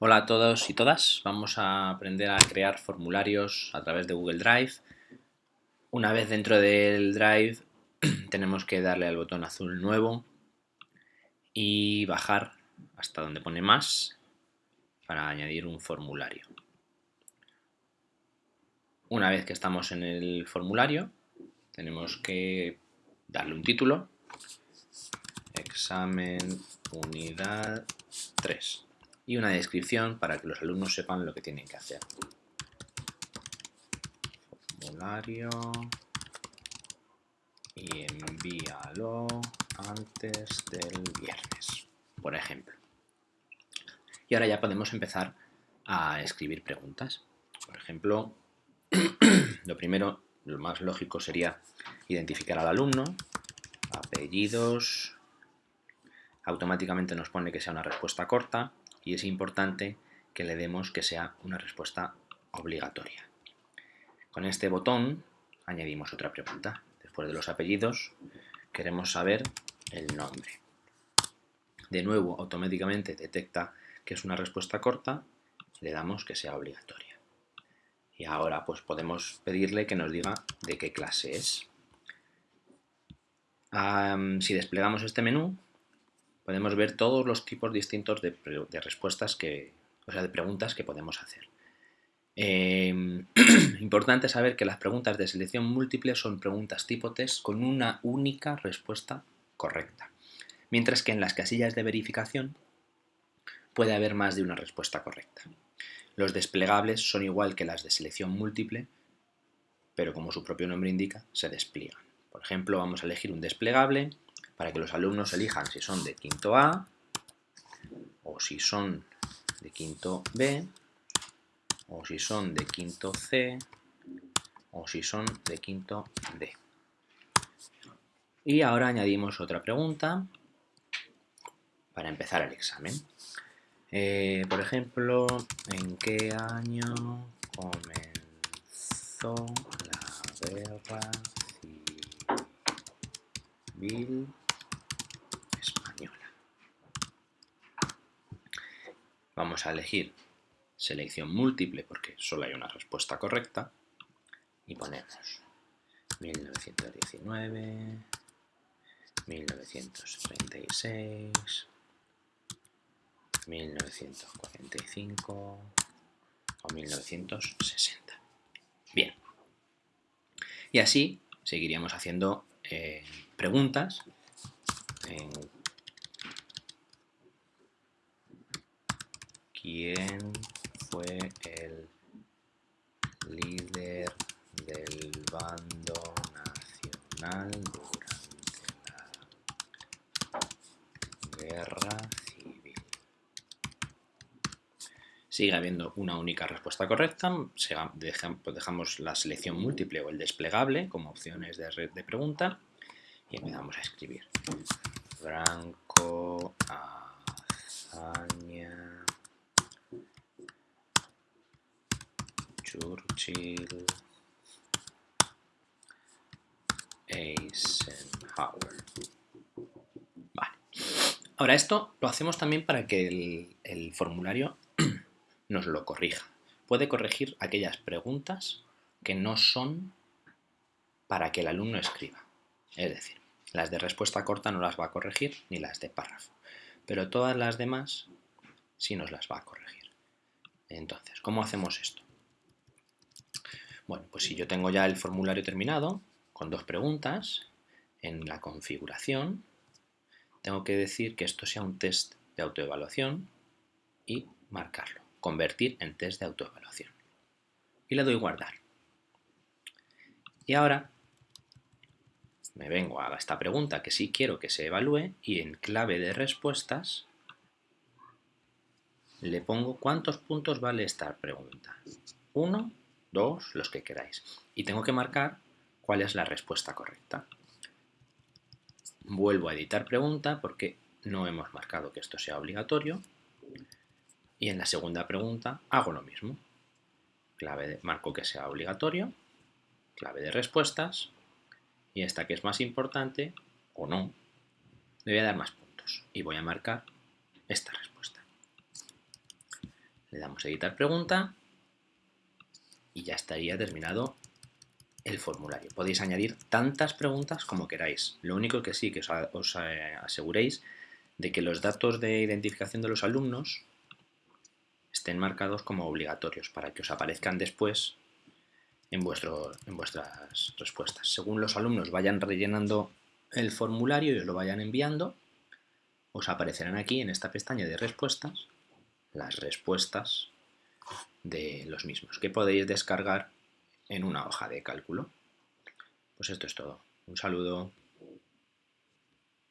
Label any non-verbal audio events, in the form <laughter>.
Hola a todos y todas, vamos a aprender a crear formularios a través de Google Drive. Una vez dentro del Drive <clears throat> tenemos que darle al botón azul nuevo y bajar hasta donde pone más para añadir un formulario. Una vez que estamos en el formulario tenemos que darle un título, examen unidad 3 y una descripción para que los alumnos sepan lo que tienen que hacer. Formulario y envíalo antes del viernes, por ejemplo. Y ahora ya podemos empezar a escribir preguntas. Por ejemplo, <clears throat> lo primero, lo más lógico sería identificar al alumno, apellidos, automáticamente nos pone que sea una respuesta corta, y es importante que le demos que sea una respuesta obligatoria. Con este botón añadimos otra pregunta. Después de los apellidos queremos saber el nombre. De nuevo, automáticamente detecta que es una respuesta corta le damos que sea obligatoria. Y ahora pues podemos pedirle que nos diga de qué clase es. si desplegamos este menú, podemos ver todos los tipos distintos de, respuestas que, o sea, de preguntas que podemos hacer. Em, <clears throat> importante saber que las preguntas de selección múltiple son preguntas tipo test con una única respuesta correcta, mientras que en las casillas de verificación puede haber más de una respuesta correcta. Los desplegables son igual que las de selección múltiple, pero como su propio nombre indica, se despliegan. Por ejemplo, vamos a elegir un desplegable para que los alumnos elijan si son de quinto A o si son de quinto B o si son de quinto C o si son de quinto D. Y ahora añadimos otra pregunta para empezar el examen. Eh, por ejemplo, ¿en qué año comenzó la guerra civil Vamos a elegir selección múltiple porque solo hay una respuesta correcta y ponemos 1919, 1936, 1945 o 1960. Bien. Y así seguiríamos haciendo eh, preguntas en ¿Quién fue el líder del bando nacional durante la guerra civil? Sigue habiendo una única respuesta correcta, dejamos la selección múltiple o el desplegable como opciones de, de pregunta y empezamos a escribir. Franco, hazaña, Churchill, Eisenhower. Vale. Ahora esto lo hacemos también para que el, formulario <clears throat> nos lo corrija. Puede corregir aquellas preguntas que no son para que el alumno escriba. Es decir, las de respuesta corta no las va a corregir ni las de párrafo. Pero todas las demás sí nos las va a corregir. Entonces, ¿cómo hacemos esto? Bueno, pues si yo tengo ya el formulario terminado, con dos preguntas, en la configuración, tengo que decir que esto sea un test de autoevaluación y marcarlo, convertir en test de autoevaluación. Y le doy guardar. Y ahora me vengo a esta pregunta que sí quiero que se evalúe y en clave de respuestas le pongo cuántos puntos vale esta pregunta. Uno dos, los que queráis. Y tengo que marcar cuál es la respuesta correcta. Vuelvo a editar pregunta porque no hemos marcado que esto sea obligatorio. Y en la segunda pregunta hago lo mismo. Clave de, marco que sea obligatorio, clave de respuestas, y esta que es más importante, o no, le voy a dar más puntos. Y voy a marcar esta respuesta. Le damos editar pregunta y ya estaría terminado el formulario. Podéis añadir tantas preguntas como queráis. Lo único que sí que os, eh, aseguréis de que los datos de identificación de los alumnos estén marcados como obligatorios para que os aparezcan después en, vuestro, en vuestras respuestas. Según los alumnos vayan rellenando el formulario y os lo vayan enviando, os aparecerán aquí en esta pestaña de respuestas las respuestas de los mismos que podéis descargar en una hoja de cálculo. Pues esto es todo. Un saludo.